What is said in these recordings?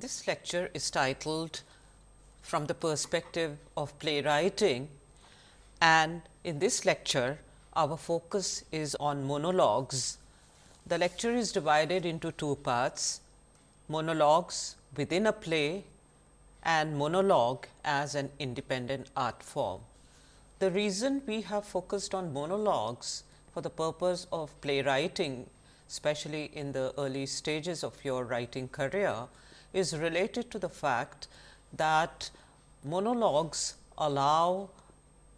This lecture is titled From the Perspective of Playwriting and in this lecture our focus is on monologues. The lecture is divided into two parts monologues within a play and monologue as an independent art form. The reason we have focused on monologues for the purpose of playwriting, especially in the early stages of your writing career, is related to the fact that monologues allow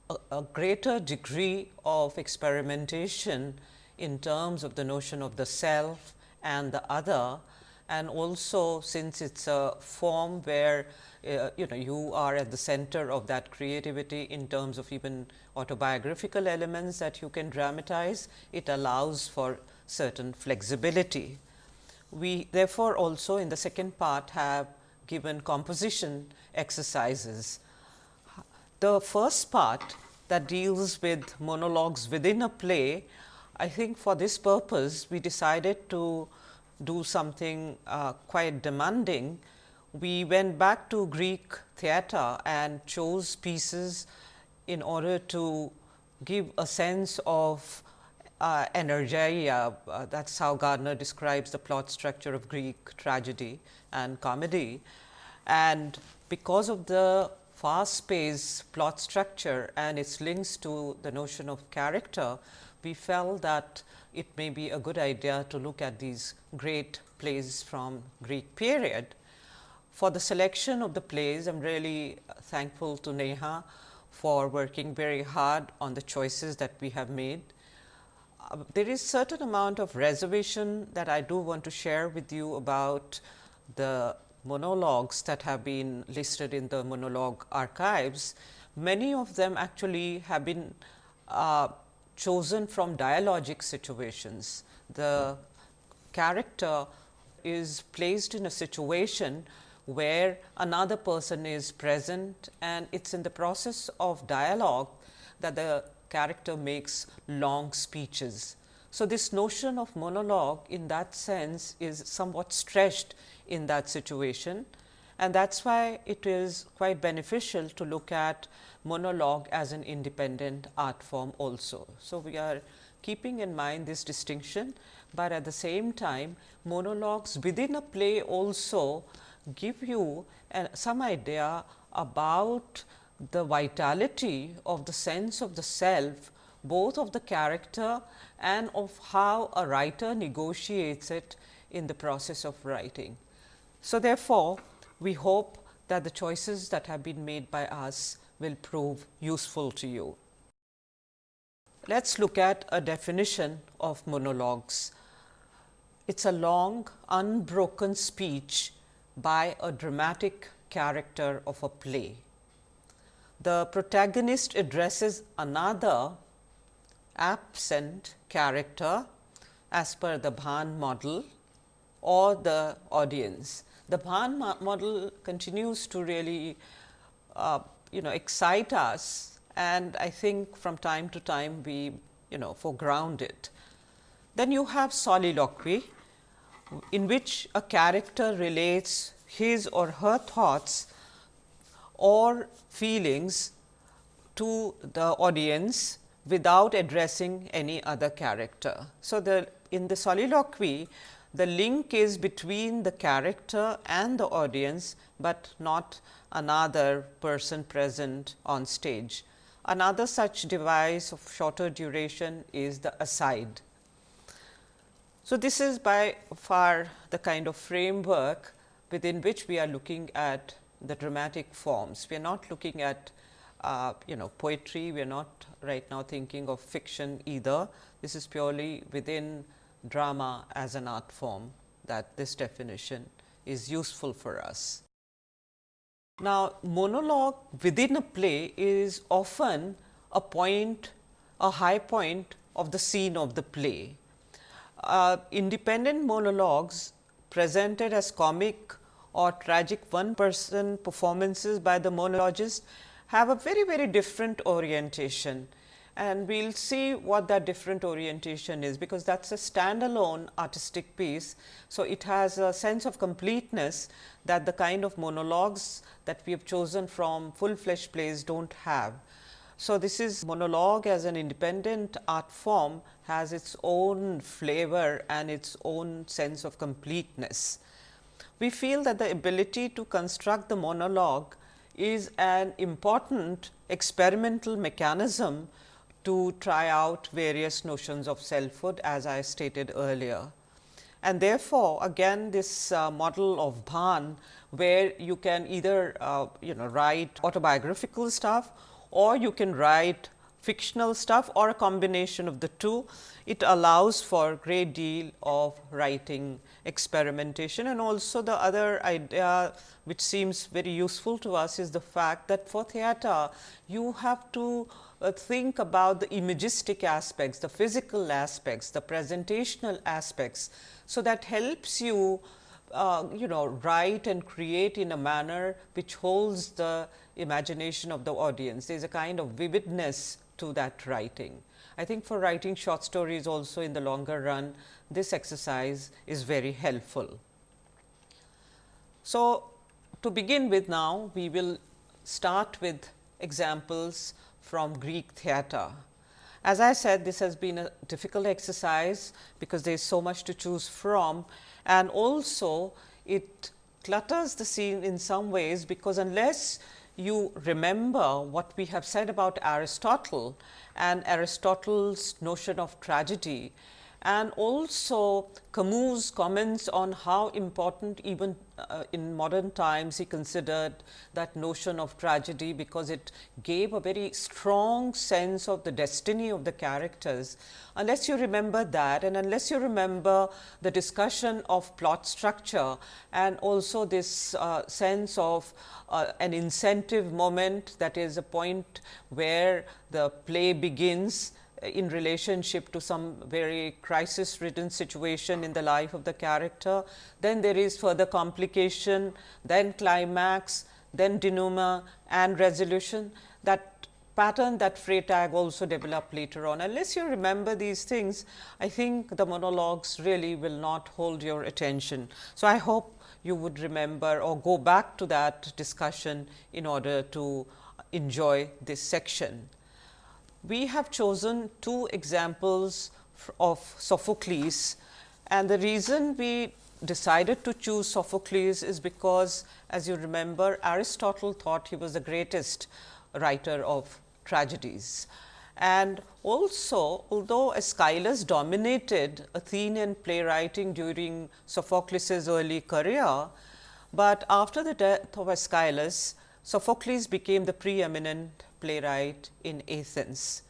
a, a greater degree of experimentation in terms of the notion of the self and the other and also since it is a form where uh, you know you are at the center of that creativity in terms of even autobiographical elements that you can dramatize, it allows for certain flexibility. We therefore, also in the second part have given composition exercises. The first part that deals with monologues within a play, I think for this purpose we decided to do something uh, quite demanding. We went back to Greek theater and chose pieces in order to give a sense of uh, energeia. Uh, that is how Gardner describes the plot structure of Greek tragedy and comedy. And because of the fast paced plot structure and its links to the notion of character, we felt that it may be a good idea to look at these great plays from Greek period. For the selection of the plays, I am really thankful to Neha for working very hard on the choices that we have made. There is certain amount of reservation that I do want to share with you about the monologues that have been listed in the monologue archives. Many of them actually have been uh, chosen from dialogic situations. The character is placed in a situation where another person is present and it is in the process of dialogue that the character makes long speeches. So, this notion of monologue in that sense is somewhat stretched in that situation and that is why it is quite beneficial to look at monologue as an independent art form also. So, we are keeping in mind this distinction, but at the same time monologues within a play also give you some idea about the vitality of the sense of the self both of the character and of how a writer negotiates it in the process of writing. So, therefore, we hope that the choices that have been made by us will prove useful to you. Let us look at a definition of monologues. It is a long unbroken speech by a dramatic character of a play. The protagonist addresses another absent character as per the Bahn model or the audience. The Bahn model continues to really uh, you know excite us and I think from time to time we you know foreground it. Then you have soliloquy in which a character relates his or her thoughts or feelings to the audience without addressing any other character. So, the in the soliloquy the link is between the character and the audience, but not another person present on stage. Another such device of shorter duration is the aside. So, this is by far the kind of framework within which we are looking at the dramatic forms. We are not looking at uh, you know poetry, we are not right now thinking of fiction either. This is purely within drama as an art form that this definition is useful for us. Now, monologue within a play is often a point, a high point of the scene of the play. Uh, independent monologues presented as comic or tragic one person performances by the monologist have a very very different orientation and we will see what that different orientation is, because that is a standalone artistic piece. So, it has a sense of completeness that the kind of monologues that we have chosen from full fledged plays do not have. So, this is monologue as an independent art form has its own flavor and its own sense of completeness. We feel that the ability to construct the monologue is an important experimental mechanism to try out various notions of selfhood as I stated earlier. And therefore, again this uh, model of Bhan where you can either uh, you know write autobiographical stuff or you can write fictional stuff or a combination of the two. It allows for a great deal of writing experimentation and also the other idea which seems very useful to us is the fact that for theater you have to uh, think about the imagistic aspects, the physical aspects, the presentational aspects. So, that helps you uh, you know write and create in a manner which holds the imagination of the audience. There is a kind of vividness to that writing. I think for writing short stories also in the longer run, this exercise is very helpful. So, to begin with now, we will start with examples from Greek theatre. As I said, this has been a difficult exercise because there is so much to choose from and also it clutters the scene in some ways because unless you remember what we have said about Aristotle and Aristotle's notion of tragedy and also Camus comments on how important even uh, in modern times he considered that notion of tragedy because it gave a very strong sense of the destiny of the characters. Unless you remember that and unless you remember the discussion of plot structure and also this uh, sense of uh, an incentive moment that is a point where the play begins in relationship to some very crisis ridden situation in the life of the character. Then there is further complication, then climax, then denouement and resolution. That pattern that Freytag also developed later on. Unless you remember these things, I think the monologues really will not hold your attention. So, I hope you would remember or go back to that discussion in order to enjoy this section we have chosen two examples of Sophocles and the reason we decided to choose Sophocles is because as you remember Aristotle thought he was the greatest writer of tragedies. And also although Aeschylus dominated Athenian playwriting during Sophocles' early career, but after the death of Aeschylus, Sophocles became the preeminent playwright in Athens.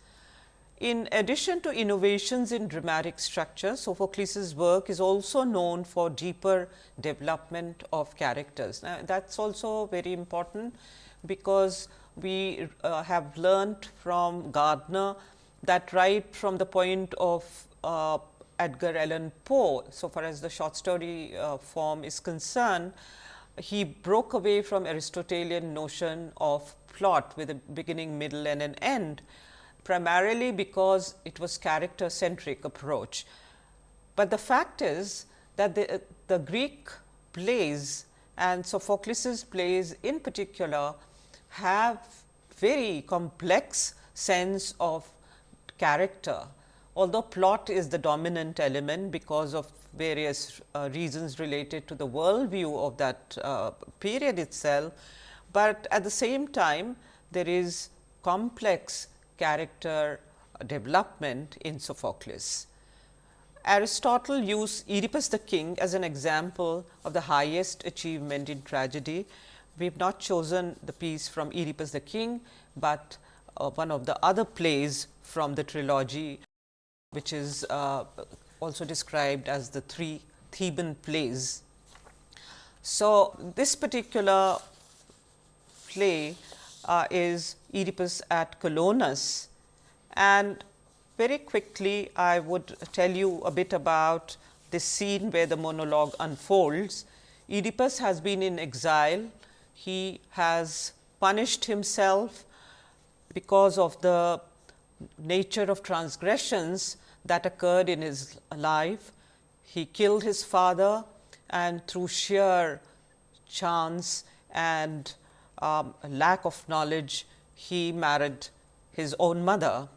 In addition to innovations in dramatic structure, Sophocles' work is also known for deeper development of characters. Now, that is also very important because we uh, have learnt from Gardner that right from the point of uh, Edgar Allan Poe, so far as the short story uh, form is concerned, he broke away from Aristotelian notion of plot with a beginning, middle and an end, primarily because it was character centric approach. But the fact is that the, the Greek plays and Sophocles' plays in particular have very complex sense of character. Although plot is the dominant element because of various uh, reasons related to the world view of that uh, period itself, but at the same time there is complex character development in Sophocles. Aristotle used Oedipus the king as an example of the highest achievement in tragedy. We have not chosen the piece from Oedipus the king, but uh, one of the other plays from the trilogy, which is uh, also described as the three Theban plays. So, this particular play uh, is Oedipus at Colonus and very quickly I would tell you a bit about this scene where the monologue unfolds. Oedipus has been in exile, he has punished himself because of the nature of transgressions that occurred in his life. He killed his father and through sheer chance and um, lack of knowledge, he married his own mother.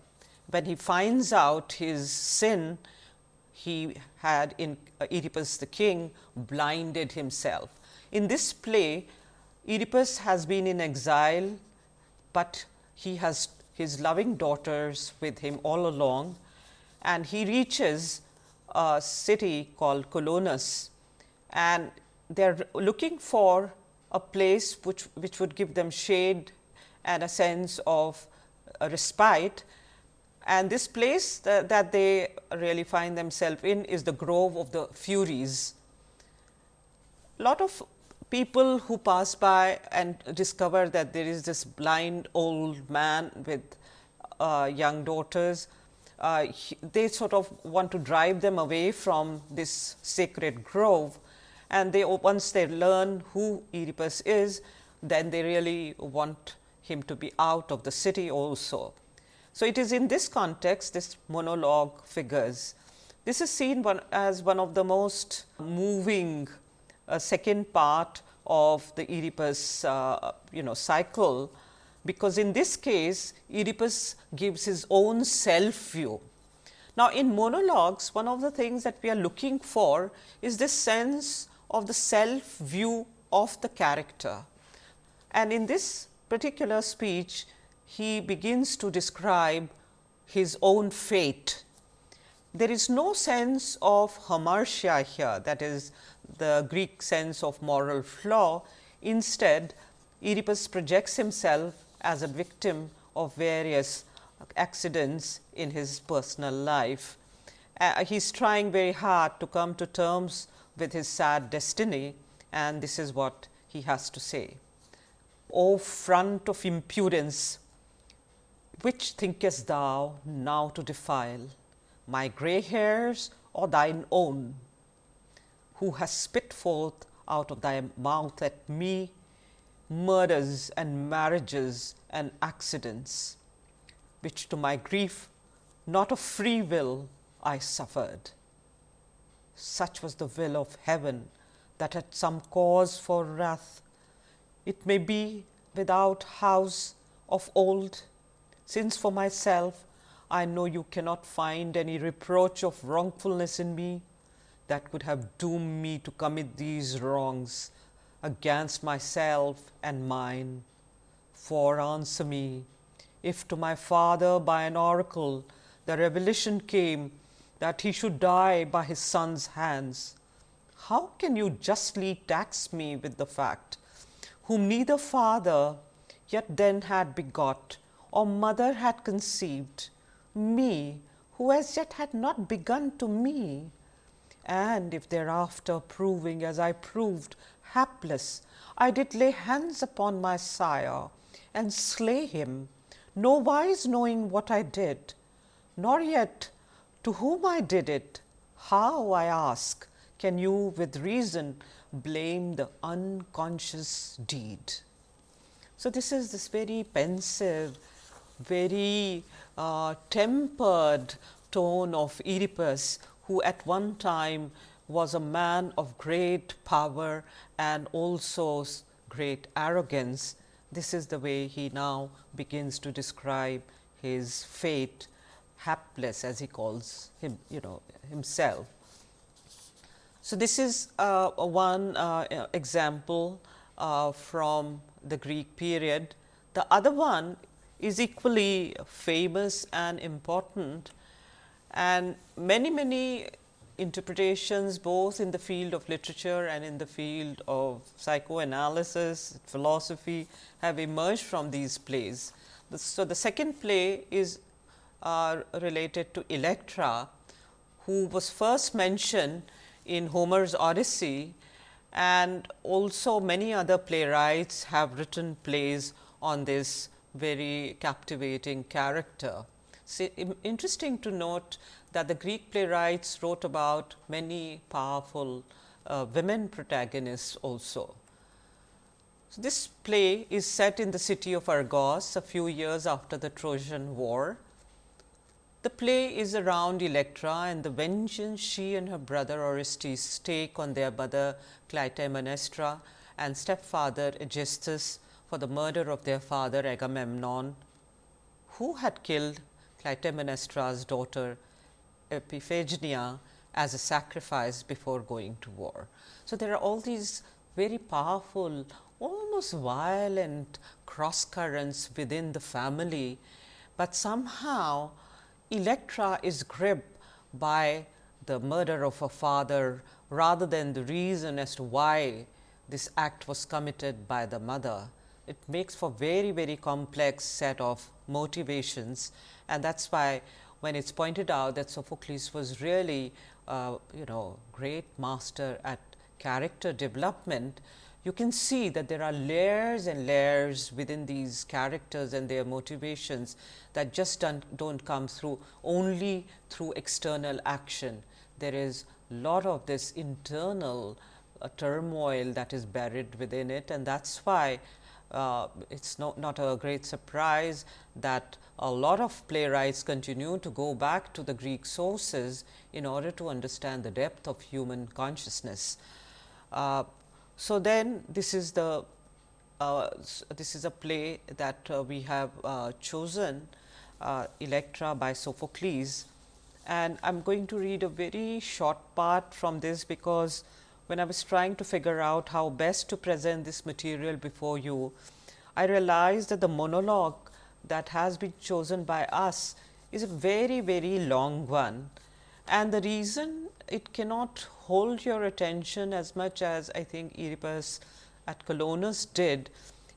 When he finds out his sin, he had in uh, Oedipus the king blinded himself. In this play, Oedipus has been in exile, but he has his loving daughters with him all along and he reaches a city called Colonus and they are looking for a place which, which would give them shade and a sense of a respite. And this place that, that they really find themselves in is the Grove of the Furies. Lot of people who pass by and discover that there is this blind old man with uh, young daughters, uh, they sort of want to drive them away from this sacred grove and they once they learn who Oedipus is, then they really want him to be out of the city also. So, it is in this context this monologue figures. This is seen one, as one of the most moving uh, second part of the Oedipus uh, you know cycle, because in this case Oedipus gives his own self view. Now, in monologues one of the things that we are looking for is this sense of the self view of the character. And in this particular speech, he begins to describe his own fate. There is no sense of hamartia here that is the Greek sense of moral flaw. Instead, Oedipus projects himself as a victim of various accidents in his personal life. Uh, he is trying very hard to come to terms with his sad destiny and this is what he has to say. O front of impudence, which thinkest thou now to defile, my grey hairs or thine own, who has spit forth out of thy mouth at me murders and marriages and accidents, which to my grief not of free will I suffered such was the will of heaven that had some cause for wrath. It may be without house of old, since for myself I know you cannot find any reproach of wrongfulness in me that would have doomed me to commit these wrongs against myself and mine. For answer me, if to my father by an oracle the revelation came that he should die by his son's hands. How can you justly tax me with the fact, whom neither father yet then had begot, or mother had conceived, me, who as yet had not begun to me? And if thereafter proving as I proved hapless, I did lay hands upon my sire and slay him, no wise knowing what I did, nor yet to whom I did it, how I ask, can you with reason blame the unconscious deed? So, this is this very pensive, very uh, tempered tone of Oedipus, who at one time was a man of great power and also great arrogance. This is the way he now begins to describe his fate hapless as he calls him you know himself. So, this is uh, one uh, example uh, from the Greek period. The other one is equally famous and important and many many interpretations both in the field of literature and in the field of psychoanalysis, philosophy have emerged from these plays. So, the second play is are related to Electra, who was first mentioned in Homer's Odyssey and also many other playwrights have written plays on this very captivating character. So, interesting to note that the Greek playwrights wrote about many powerful uh, women protagonists also. So, this play is set in the city of Argos a few years after the Trojan war The play is around Electra and the vengeance she and her brother Orestes take on their mother Clytemnestra and stepfather Aegisthus for the murder of their father Agamemnon, who had killed Clytemnestra's daughter Iphigenia as a sacrifice before going to war. So, there are all these very powerful almost violent cross currents within the family, but somehow Electra is gripped by the murder of her father rather than the reason as to why this act was committed by the mother. It makes for very, very complex set of motivations and that is why when it is pointed out that Sophocles was really uh, you know great master at character development, you can see that there are layers and layers within these characters and their motivations that just don't, don't come through only through external action. There is a lot of this internal uh, turmoil that is buried within it and that is why uh, it is not, not a great surprise that a lot of playwrights continue to go back to the Greek sources in order to understand the depth of human consciousness. Uh, so, then this is the uh, this is a play that uh, we have uh, chosen uh, Electra by Sophocles and I am going to read a very short part from this because when I was trying to figure out how best to present this material before you, I realized that the monologue that has been chosen by us is a very very long one. And the reason it cannot hold your attention as much as I think Oedipus at Colonus did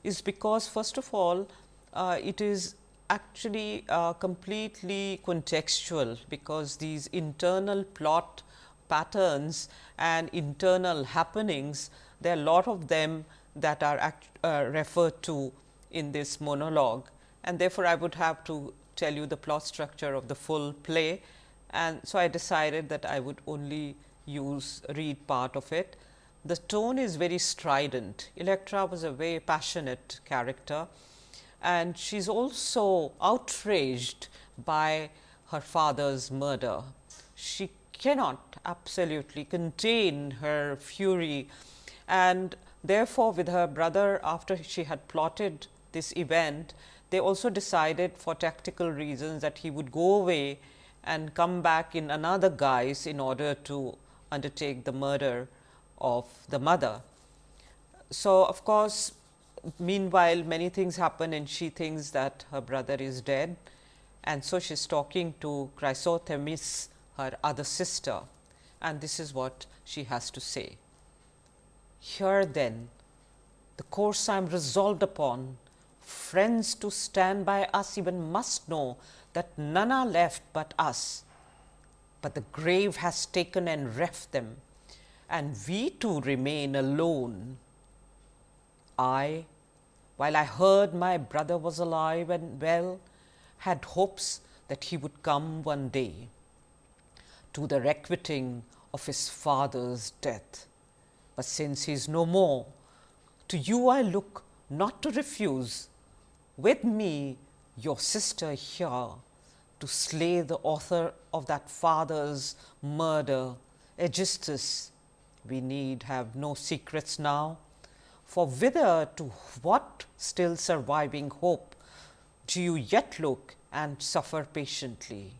is because first of all uh, it is actually uh, completely contextual because these internal plot patterns and internal happenings there are a lot of them that are act, uh, referred to in this monologue and therefore, I would have to tell you the plot structure of the full play and so I decided that I would only use read part of it. The tone is very strident. Electra was a very passionate character and she is also outraged by her father's murder. She cannot absolutely contain her fury and therefore, with her brother after she had plotted this event, they also decided for tactical reasons that he would go away and come back in another guise in order to undertake the murder of the mother. So, of course, meanwhile many things happen and she thinks that her brother is dead and so she is talking to Chrysothemis her other sister and this is what she has to say. Here then the course I am resolved upon friends to stand by us even must know that none are left but us, but the grave has taken and reft them, and we two remain alone. I, while I heard my brother was alive and well, had hopes that he would come one day to the requiting of his father's death. But since he is no more, to you I look not to refuse, with me your sister here to slay the author of that father's murder, Aegisthus. We need have no secrets now, for whither to what still surviving hope do you yet look and suffer patiently?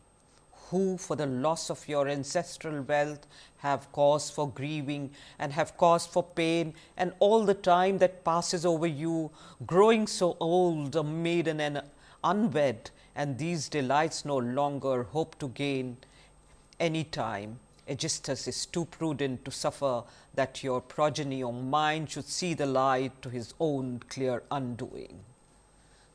Who for the loss of your ancestral wealth have cause for grieving and have cause for pain and all the time that passes over you, growing so old, a maiden and unwed, and these delights no longer hope to gain any time. Aegisthus is too prudent to suffer that your progeny or mine should see the light to his own clear undoing.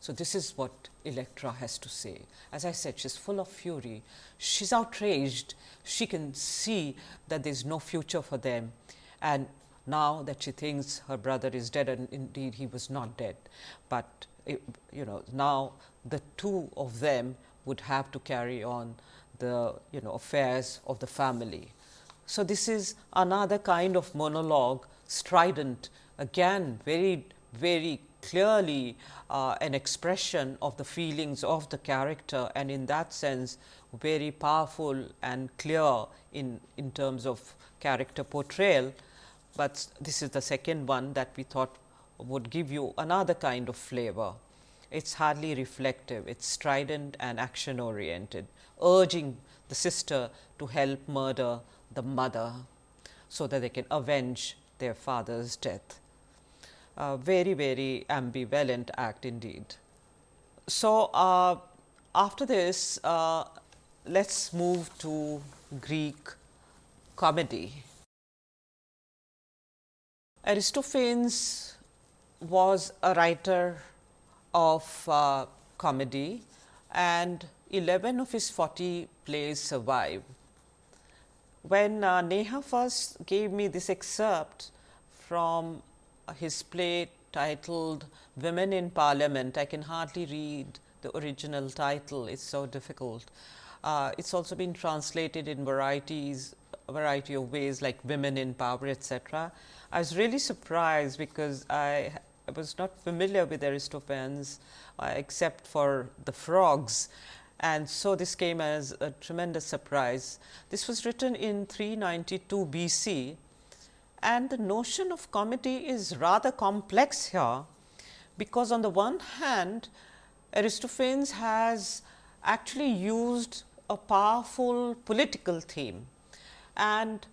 So, this is what Electra has to say. As I said, she is full of fury. She is outraged. She can see that there is no future for them. And now that she thinks her brother is dead and indeed he was not dead, but it, you know now the two of them would have to carry on the you know affairs of the family. So, this is another kind of monologue strident again very very clearly uh, an expression of the feelings of the character and in that sense very powerful and clear in, in terms of character portrayal. But this is the second one that we thought would give you another kind of flavor. It is hardly reflective, it is strident and action oriented, urging the sister to help murder the mother, so that they can avenge their father's death. A very, very ambivalent act indeed. So, uh, after this, uh, let us move to Greek comedy. Aristophanes was a writer of uh, comedy and 11 of his 40 plays survive. When uh, Neha first gave me this excerpt from his play titled Women in Parliament, I can hardly read the original title, it is so difficult. Uh, it has also been translated in varieties, a variety of ways like women in power, etc. I was really surprised because I, I was not familiar with Aristophanes uh, except for the frogs and so this came as a tremendous surprise. This was written in 392 BC and the notion of comedy is rather complex here, because on the one hand Aristophanes has actually used a powerful political theme. And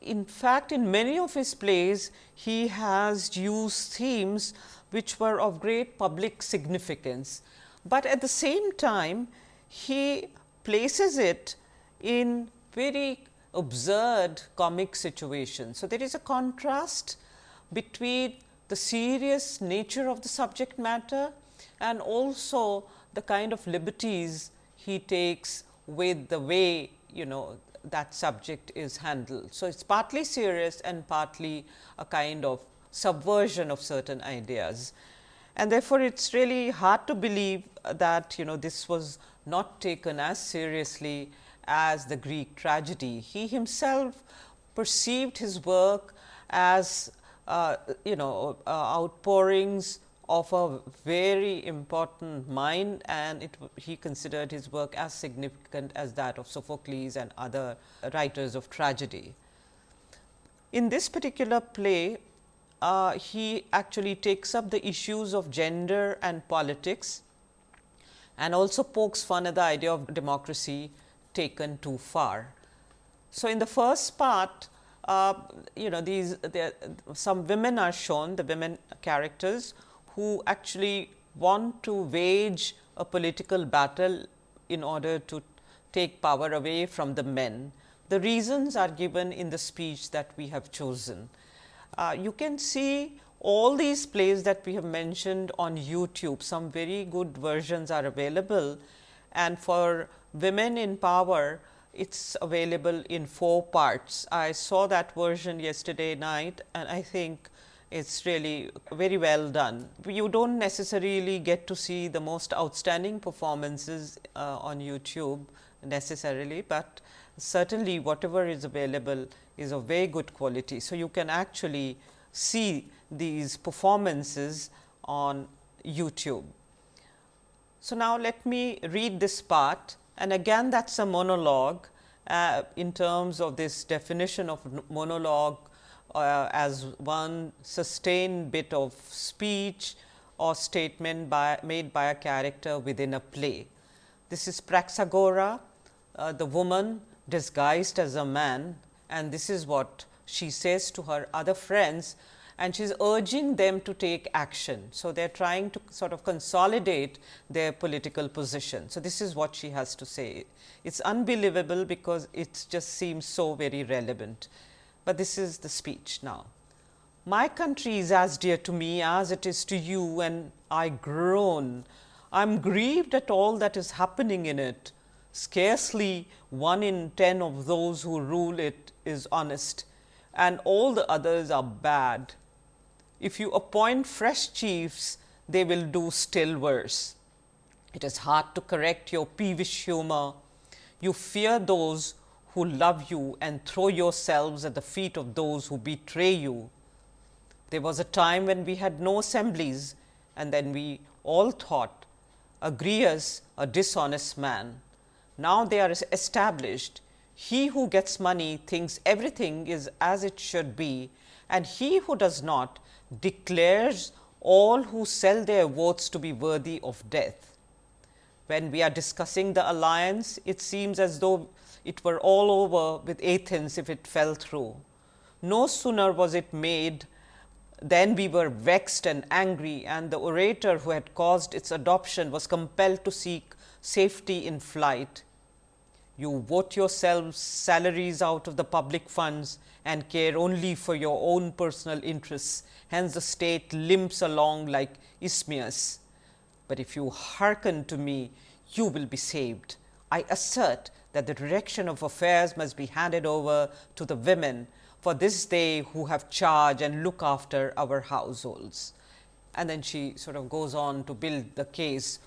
in fact, in many of his plays he has used themes which were of great public significance, but at the same time he places it in very absurd comic situation. So, there is a contrast between the serious nature of the subject matter and also the kind of liberties he takes with the way you know that subject is handled. So, it is partly serious and partly a kind of subversion of certain ideas. And therefore, it is really hard to believe that you know this was not taken as seriously as the Greek tragedy. He himself perceived his work as uh, you know uh, outpourings of a very important mind and it, he considered his work as significant as that of Sophocles and other writers of tragedy. In this particular play, uh, he actually takes up the issues of gender and politics and also pokes fun at the idea of democracy taken too far. So, in the first part, uh, you know these some women are shown the women characters who actually want to wage a political battle in order to take power away from the men. The reasons are given in the speech that we have chosen. Uh, you can see all these plays that we have mentioned on YouTube, some very good versions are available and for women in power, it is available in four parts. I saw that version yesterday night and I think it is really very well done. You do not necessarily get to see the most outstanding performances uh, on YouTube necessarily, but certainly whatever is available is of very good quality. So, you can actually see these performances on YouTube. So, now let me read this part and again that is a monologue uh, in terms of this definition of monologue uh, as one sustained bit of speech or statement by, made by a character within a play. This is Praxagora, uh, the woman disguised as a man and this is what she says to her other friends and she is urging them to take action. So, they are trying to sort of consolidate their political position. So, this is what she has to say. It is unbelievable because it just seems so very relevant, but this is the speech now. My country is as dear to me as it is to you and I groan. I am grieved at all that is happening in it. Scarcely one in ten of those who rule it is honest and all the others are bad. If you appoint fresh chiefs, they will do still worse. It is hard to correct your peevish humor. You fear those who love you and throw yourselves at the feet of those who betray you. There was a time when we had no assemblies and then we all thought Agrias a dishonest man. Now they are established. He who gets money thinks everything is as it should be and he who does not declares all who sell their votes to be worthy of death. When we are discussing the alliance, it seems as though it were all over with Athens if it fell through. No sooner was it made than we were vexed and angry and the orator who had caused its adoption was compelled to seek safety in flight. You vote yourselves salaries out of the public funds and care only for your own personal interests. Hence, the state limps along like Ismias. But if you hearken to me, you will be saved. I assert that the direction of affairs must be handed over to the women for this they who have charge and look after our households. And then she sort of goes on to build the case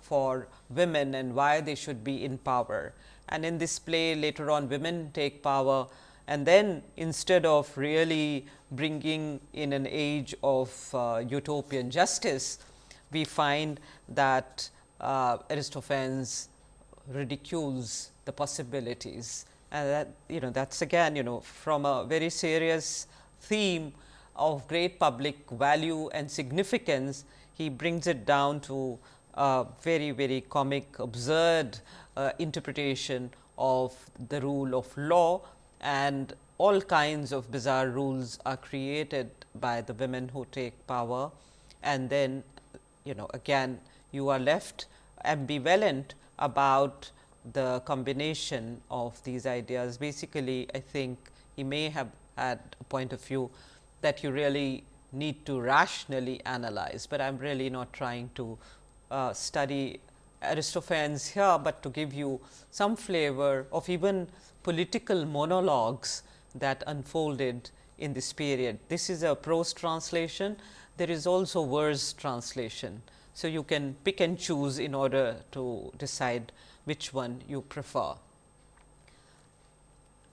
for women and why they should be in power. And in this play later on women take power. And then instead of really bringing in an age of uh, utopian justice, we find that uh, Aristophanes ridicules the possibilities. And that you know that is again you know from a very serious theme of great public value and significance, he brings it down to a very very comic absurd uh, interpretation of the rule of law and all kinds of bizarre rules are created by the women who take power and then you know again you are left ambivalent about the combination of these ideas. Basically, I think he may have had a point of view that you really need to rationally analyze, but I am really not trying to uh, study Aristophanes here, but to give you some flavor of even political monologues that unfolded in this period. This is a prose translation, there is also verse translation. So, you can pick and choose in order to decide which one you prefer.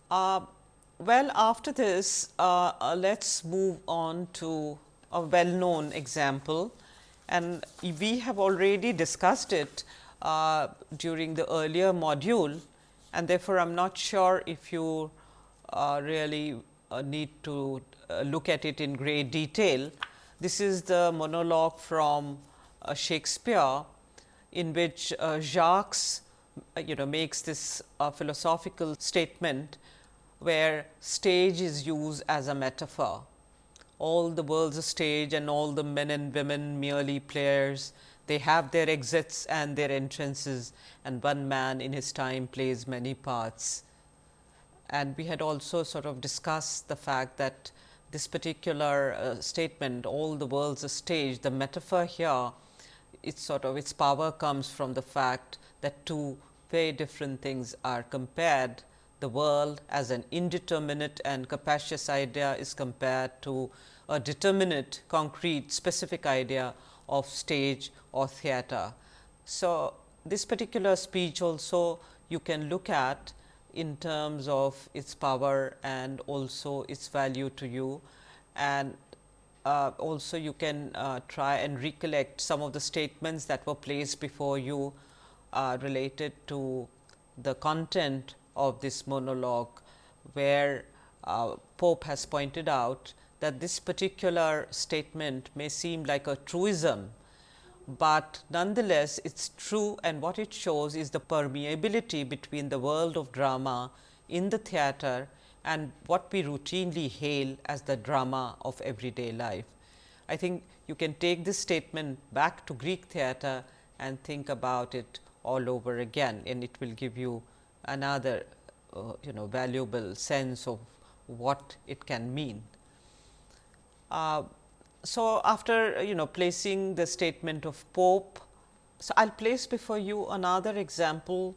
Uh, well, after this, uh, uh, let us move on to a well known example and we have already discussed it uh, during the earlier module and therefore, I am not sure if you uh, really uh, need to look at it in great detail. This is the monologue from Shakespeare in which Jacques uh, you know makes this uh, philosophical statement where stage is used as a metaphor. All the world's a stage and all the men and women merely players. They have their exits and their entrances and one man in his time plays many parts. And we had also sort of discussed the fact that this particular uh, statement all the world's a stage, the metaphor here it's sort of its power comes from the fact that two very different things are compared. The world as an indeterminate and capacious idea is compared to a determinate, concrete, specific idea of stage or theatre. So, this particular speech also you can look at in terms of its power and also its value to you and uh, also you can uh, try and recollect some of the statements that were placed before you uh, related to the content of this monologue, where uh, Pope has pointed out that this particular statement may seem like a truism, but nonetheless it is true and what it shows is the permeability between the world of drama in the theatre and what we routinely hail as the drama of everyday life. I think you can take this statement back to Greek theatre and think about it all over again and it will give you another uh, you know valuable sense of what it can mean. Uh, so, after you know placing the statement of Pope, so I will place before you another example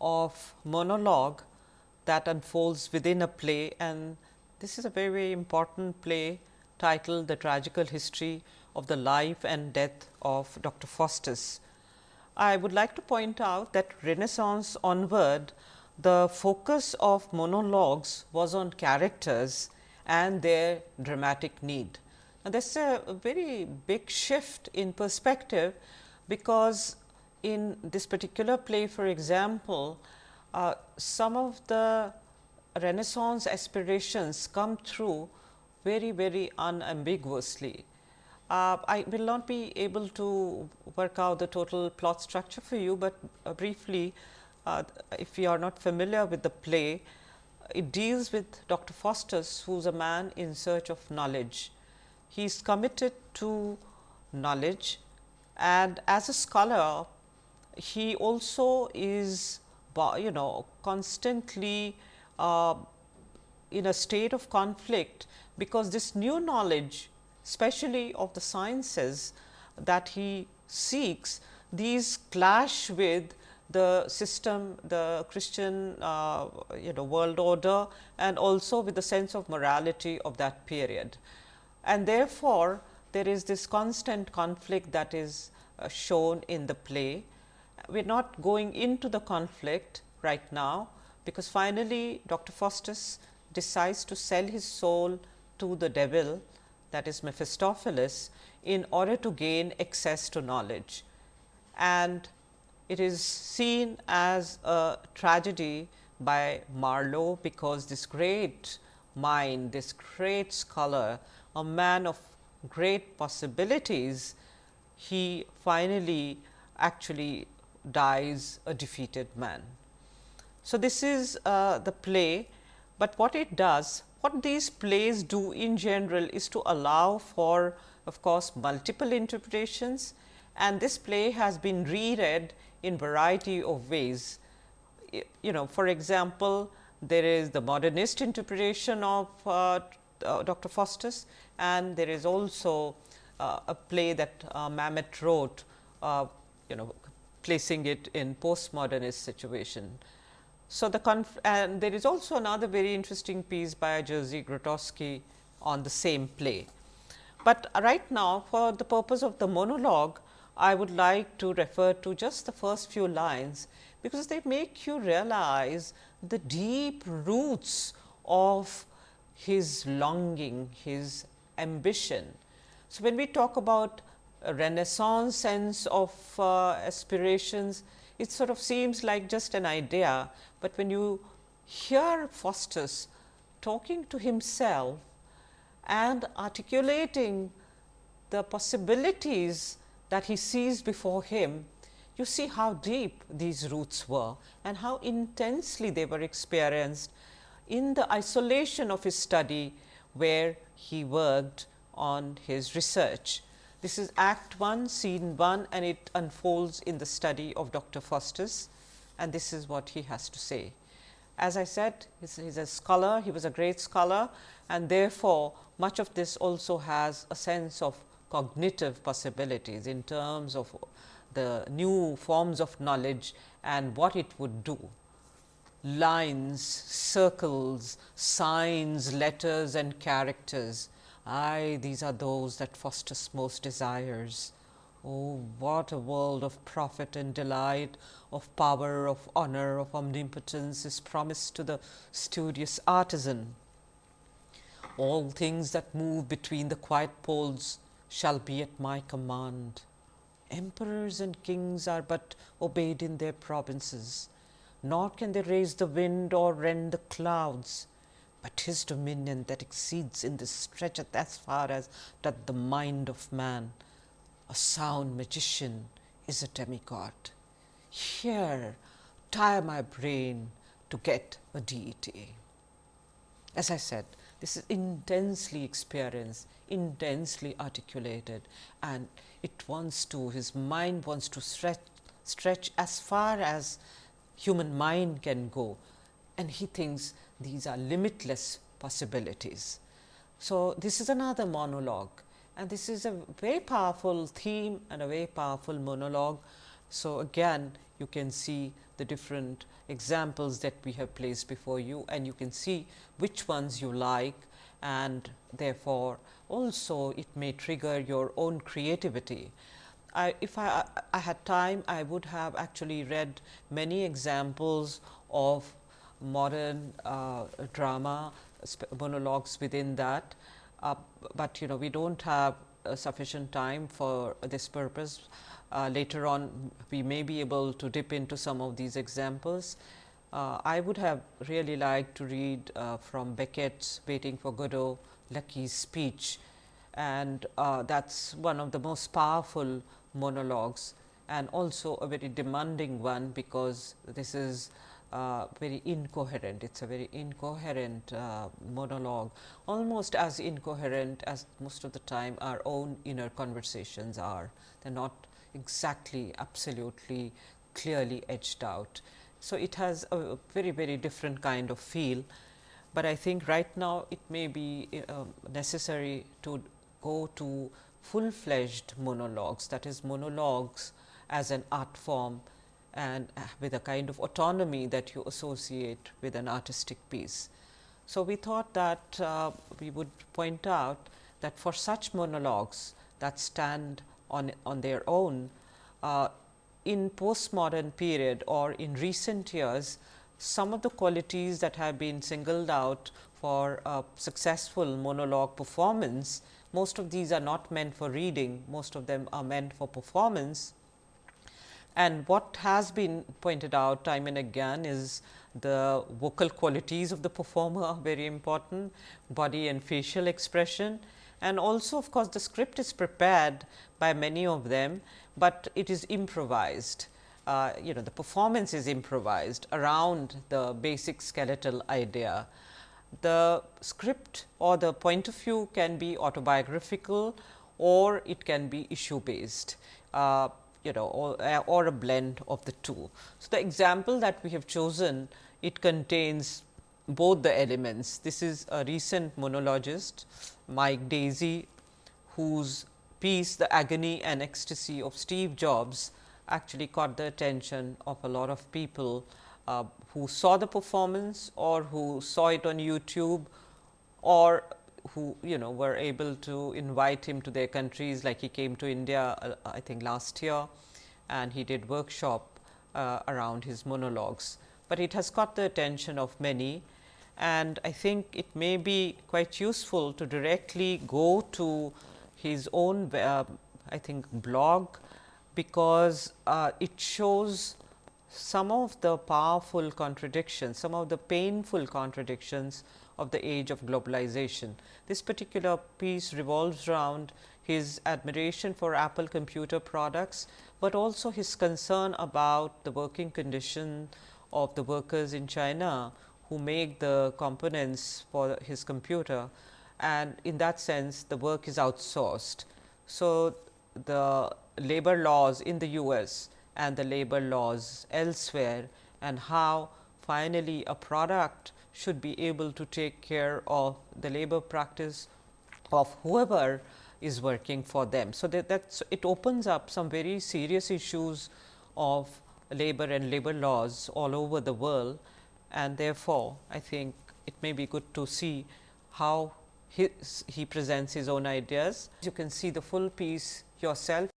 of monologue that unfolds within a play and this is a very very important play titled The Tragical History of the Life and Death of Dr. Faustus. I would like to point out that Renaissance onward the focus of monologues was on characters and their dramatic need. And is a, a very big shift in perspective, because in this particular play for example, uh, some of the renaissance aspirations come through very very unambiguously. Uh, I will not be able to work out the total plot structure for you, but uh, briefly uh, if you are not familiar with the play, it deals with Dr. Faustus who is a man in search of knowledge. He is committed to knowledge and as a scholar he also is you know constantly uh, in a state of conflict, because this new knowledge especially of the sciences that he seeks these clash with the system, the Christian uh, you know world order and also with the sense of morality of that period. And therefore, there is this constant conflict that is uh, shown in the play. We are not going into the conflict right now, because finally, Dr. Faustus decides to sell his soul to the devil that is Mephistopheles in order to gain access to knowledge. And it is seen as a tragedy by Marlowe, because this great mind, this great scholar, a man of great possibilities, he finally actually dies a defeated man. So, this is uh, the play, but what it does, what these plays do in general is to allow for of course, multiple interpretations and this play has been reread in variety of ways. You know for example, there is the modernist interpretation of uh, uh, Dr. Faustus and there is also uh, a play that uh, Mamet wrote, uh, you know placing it in postmodernist situation. So, the and there is also another very interesting piece by Jerzy Grotowski on the same play. But right now for the purpose of the monologue, I would like to refer to just the first few lines, because they make you realize the deep roots of his longing, his ambition. So, when we talk about renaissance sense of uh, aspirations, it sort of seems like just an idea, but when you hear Faustus talking to himself and articulating the possibilities that he sees before him, you see how deep these roots were and how intensely they were experienced in the isolation of his study where he worked on his research. This is act 1 scene 1 and it unfolds in the study of Dr. Faustus and this is what he has to say. As I said he is a scholar, he was a great scholar and therefore, much of this also has a sense of cognitive possibilities in terms of the new forms of knowledge and what it would do. Lines, circles, signs, letters and characters. Aye, these are those that Faustus most desires. Oh, what a world of profit and delight, of power, of honor, of omnipotence is promised to the studious artisan. All things that move between the quiet poles shall be at my command. Emperors and kings are but obeyed in their provinces, nor can they raise the wind or rend the clouds, but his dominion that exceeds in this stretcheth as far as doth the mind of man. A sound magician is a demigod. Here tire my brain to get a deity. As I said, this is intensely experienced, intensely articulated and it wants to, his mind wants to stretch, stretch as far as human mind can go and he thinks these are limitless possibilities. So, this is another monologue and this is a very powerful theme and a very powerful monologue. So, again you can see the different examples that we have placed before you and you can see which ones you like and therefore, also it may trigger your own creativity. I, if I, I had time, I would have actually read many examples of modern uh, drama monologues within that. uh, but you know we do not have sufficient time for this purpose. Uh, later on we may be able to dip into some of these examples. Uh, I would have really liked to read uh, from Beckett's Waiting for Godot, Lucky's speech and that is one of the most powerful monologues and also a very demanding one because this is uh, very incoherent. It is a very incoherent uh, monologue, almost as incoherent as most of the time our own inner conversations are. They are not exactly absolutely clearly edged out. So, it has a very very different kind of feel, but I think right now it may be uh, necessary to go to full fledged monologues that is monologues as an art form and with a kind of autonomy that you associate with an artistic piece. So, we thought that uh, we would point out that for such monologues that stand on, on their own uh, in postmodern period or in recent years, some of the qualities that have been singled out for a successful monologue performance, most of these are not meant for reading, most of them are meant for performance and what has been pointed out time and again is the vocal qualities of the performer are very important, body and facial expression and also of course, the script is prepared by many of them, but it is improvised. Uh, you know the performance is improvised around the basic skeletal idea. The script or the point of view can be autobiographical or it can be issue based. Uh, you know or, uh, or a blend of the two. So, the example that we have chosen it contains both the elements. This is a recent monologist Mike Daisey whose piece the agony and ecstasy of Steve Jobs actually caught the attention of a lot of people uh, who saw the performance or who saw it on YouTube or who you know were able to invite him to their countries. Like he came to India uh, I think last year and he did workshop uh, around his monologues, but it has caught the attention of many and I think it may be quite useful to directly go to his own uh, I think blog because uh, it shows some of the powerful contradictions, some of the painful contradictions of the age of globalization. This particular piece revolves around his admiration for Apple computer products, but also his concern about the working condition of the workers in China who make the components for his computer and in that sense the work is outsourced. So, the labor laws in the US and the labor laws elsewhere and how finally, a product should be able to take care of the labor practice of whoever is working for them. So, that that's, it opens up some very serious issues of labor and labor laws all over the world and therefore, I think it may be good to see how his, he presents his own ideas. You can see the full piece yourself,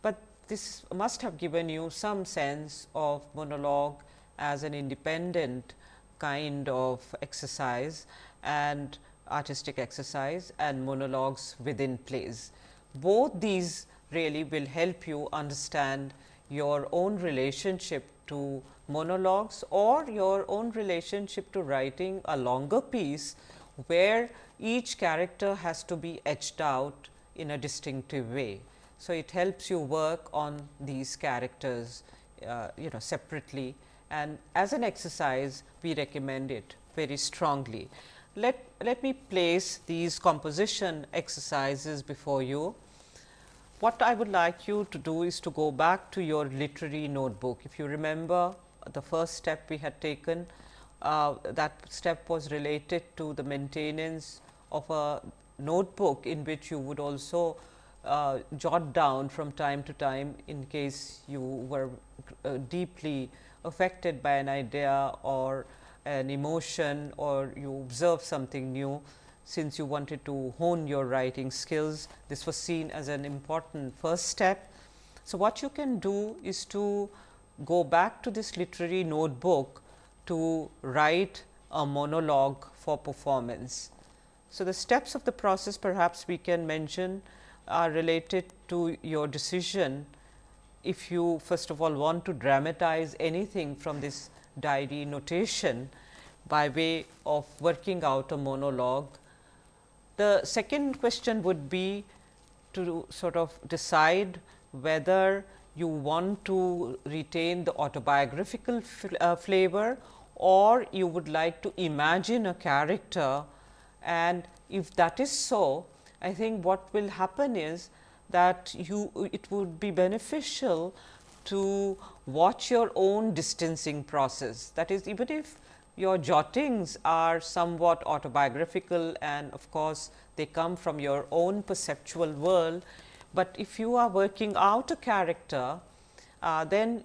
but this must have given you some sense of monologue as an independent kind of exercise and artistic exercise and monologues within plays. Both these really will help you understand your own relationship to monologues or your own relationship to writing a longer piece, where each character has to be etched out in a distinctive way. So, it helps you work on these characters uh, you know separately and as an exercise we recommend it very strongly. Let, let me place these composition exercises before you. What I would like you to do is to go back to your literary notebook. If you remember the first step we had taken, uh, that step was related to the maintenance of a notebook in which you would also uh, jot down from time to time in case you were uh, deeply affected by an idea or an emotion or you observe something new since you wanted to hone your writing skills. This was seen as an important first step. So, what you can do is to go back to this literary notebook to write a monologue for performance. So, the steps of the process perhaps we can mention are related to your decision if you first of all want to dramatize anything from this diary notation by way of working out a monologue. The second question would be to sort of decide whether you want to retain the autobiographical uh, flavor or you would like to imagine a character and if that is so, I think what will happen is that you it would be beneficial to watch your own distancing process. That is even if your jottings are somewhat autobiographical and of course, they come from your own perceptual world, but if you are working out a character, uh, then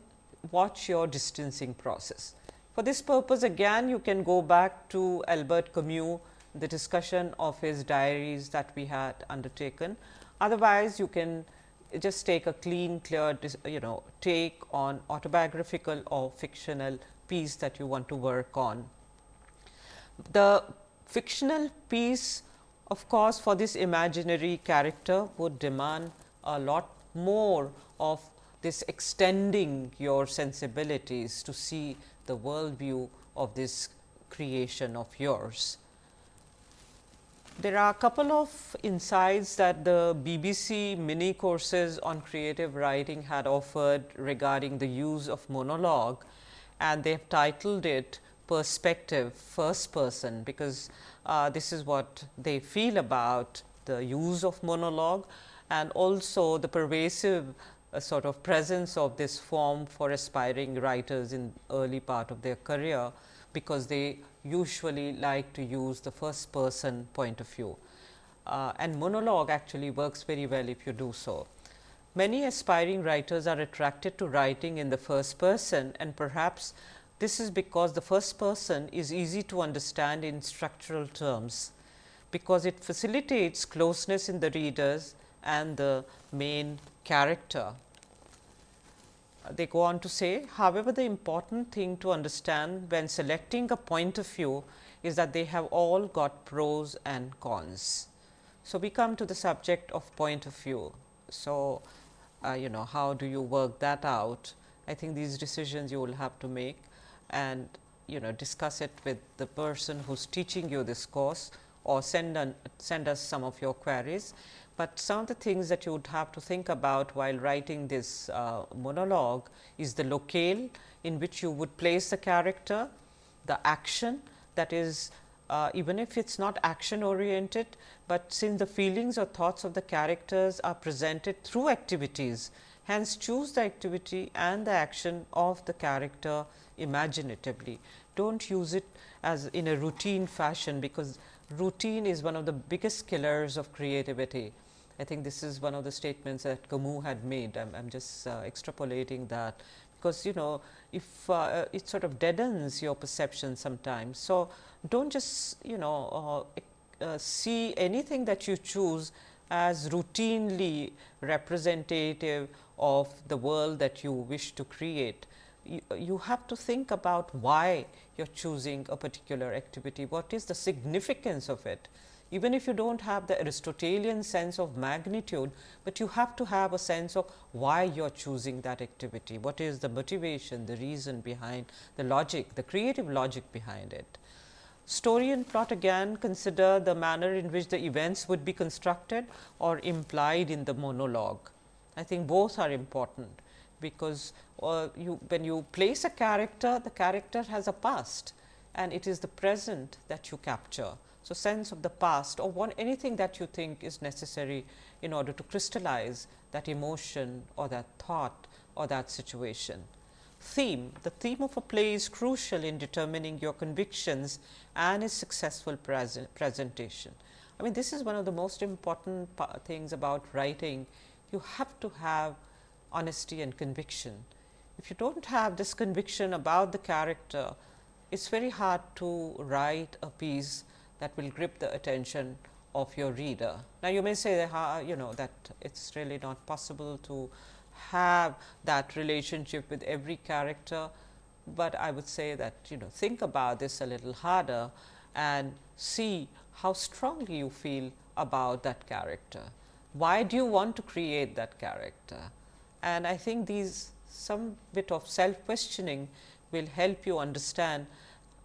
watch your distancing process. For this purpose again you can go back to Albert Camus, the discussion of his diaries that we had undertaken. Otherwise, you can just take a clean clear you know take on autobiographical or fictional piece that you want to work on. The fictional piece of course, for this imaginary character would demand a lot more of this extending your sensibilities to see the world view of this creation of yours. There are a couple of insights that the BBC mini courses on creative writing had offered regarding the use of monologue and they have titled it perspective first person because uh, this is what they feel about the use of monologue and also the pervasive uh, sort of presence of this form for aspiring writers in early part of their career, because they usually like to use the first person point of view. Uh, and monologue actually works very well if you do so. Many aspiring writers are attracted to writing in the first person and perhaps this is because the first person is easy to understand in structural terms, because it facilitates closeness in the readers and the main character. They go on to say, however, the important thing to understand when selecting a point of view is that they have all got pros and cons. So, we come to the subject of point of view. So, uh, you know how do you work that out? I think these decisions you will have to make and you know discuss it with the person who is teaching you this course or send, an, send us some of your queries. But some of the things that you would have to think about while writing this uh, monologue is the locale in which you would place the character, the action that is uh, even if it is not action oriented, but since the feelings or thoughts of the characters are presented through activities, hence choose the activity and the action of the character imaginatively. Do not use it as in a routine fashion, because routine is one of the biggest killers of creativity. I think this is one of the statements that Camus had made. I am just uh, extrapolating that, because you know if uh, it sort of deadens your perception sometimes. So, do not just you know uh, uh, see anything that you choose as routinely representative of the world that you wish to create you, you have to think about why you are choosing a particular activity, what is the significance of it. Even if you do not have the Aristotelian sense of magnitude, but you have to have a sense of why you are choosing that activity, what is the motivation, the reason behind the logic, the creative logic behind it. Story and plot again consider the manner in which the events would be constructed or implied in the monologue. I think both are important because uh, you when you place a character, the character has a past and it is the present that you capture. So, sense of the past or one anything that you think is necessary in order to crystallize that emotion or that thought or that situation. Theme, the theme of a play is crucial in determining your convictions and its successful present presentation. I mean this is one of the most important things about writing. You have to have honesty and conviction. If you do not have this conviction about the character, it is very hard to write a piece that will grip the attention of your reader. Now, you may say that you know that it is really not possible to have that relationship with every character, but I would say that you know think about this a little harder and see how strongly you feel about that character. Why do you want to create that character? And I think these some bit of self questioning will help you understand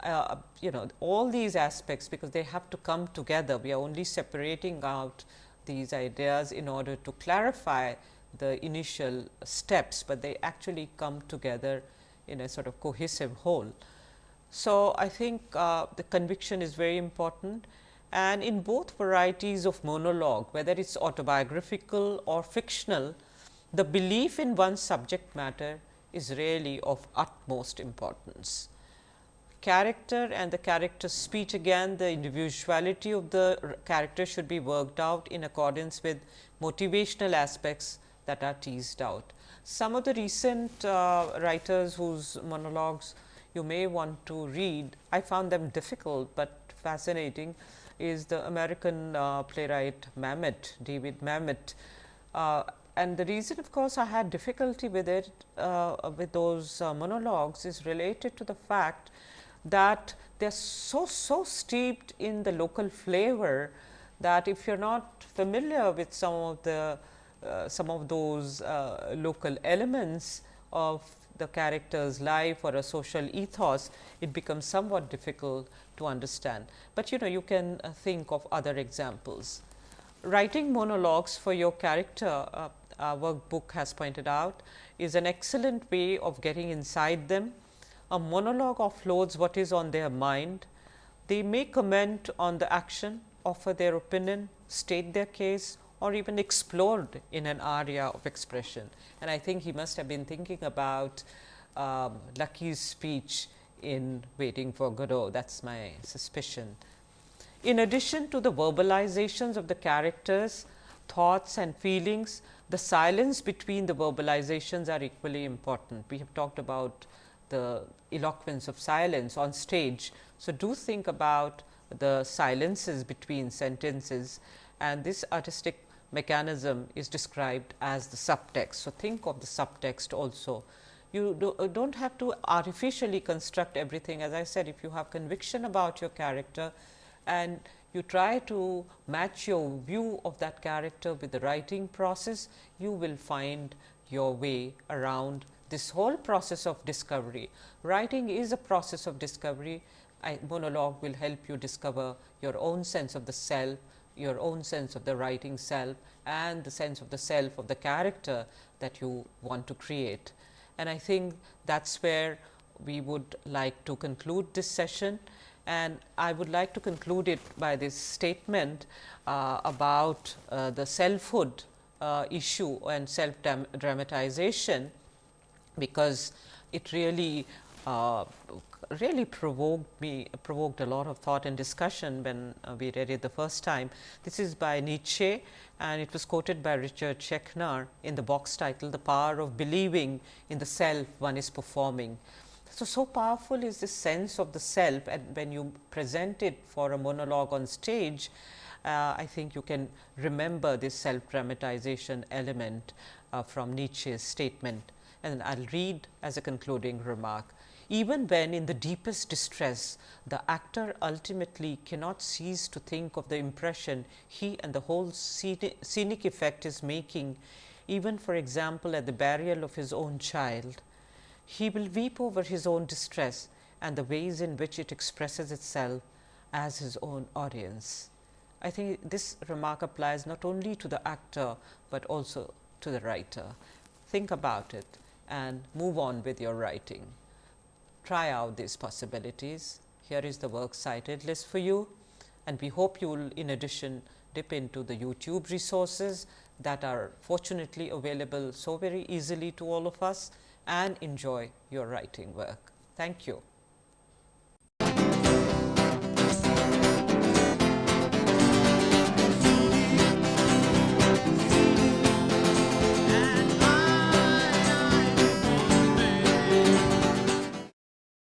uh, you know all these aspects because they have to come together. We are only separating out these ideas in order to clarify the initial steps, but they actually come together in a sort of cohesive whole. So, I think uh, the conviction is very important and in both varieties of monologue whether it is autobiographical or fictional, the belief in one's subject matter is really of utmost importance. Character and the character speech again the individuality of the character should be worked out in accordance with motivational aspects that are teased out. Some of the recent uh, writers whose monologues you may want to read, I found them difficult, but fascinating is the American uh, playwright Mamet, David Mamet. Uh, and the reason of course, I had difficulty with it uh, with those uh, monologues is related to the fact that they are so, so steeped in the local flavor that if you are not familiar with some of the uh, some of those uh, local elements of the character's life or a social ethos, it becomes somewhat difficult to understand. But you know you can uh, think of other examples. Writing monologues for your character, uh, our workbook has pointed out, is an excellent way of getting inside them. A monologue offloads what is on their mind. They may comment on the action, offer their opinion, state their case or even explored in an area of expression. And I think he must have been thinking about um, Lucky's speech in Waiting for Godot, that is my suspicion. In addition to the verbalizations of the characters, thoughts and feelings, the silence between the verbalizations are equally important. We have talked about the eloquence of silence on stage. So, do think about the silences between sentences and this artistic mechanism is described as the subtext. So, think of the subtext also. You do, uh, not have to artificially construct everything as I said if you have conviction about your character and you try to match your view of that character with the writing process, you will find your way around this whole process of discovery. Writing is a process of discovery. I, monologue will help you discover your own sense of the self, your own sense of the writing self and the sense of the self of the character that you want to create. And I think that is where we would like to conclude this session and I would like to conclude it by this statement uh, about uh, the selfhood uh, issue and self dramatization, because it really uh, really provoked me provoked a lot of thought and discussion when uh, we read it the first time. This is by Nietzsche and it was quoted by Richard Schechner in the box title The Power of Believing in the Self One is Performing. So, so powerful is this sense of the self and when you present it for a monologue on stage, uh, I think you can remember this self dramatization element uh, from Nietzsche's statement and I will read as a concluding remark even when in the deepest distress, the actor ultimately cannot cease to think of the impression he and the whole scenic effect is making, even for example, at the burial of his own child. He will weep over his own distress and the ways in which it expresses itself as his own audience. I think this remark applies not only to the actor, but also to the writer. Think about it and move on with your writing try out these possibilities. Here is the works cited list for you and we hope you will in addition dip into the YouTube resources that are fortunately available so very easily to all of us and enjoy your writing work. Thank you.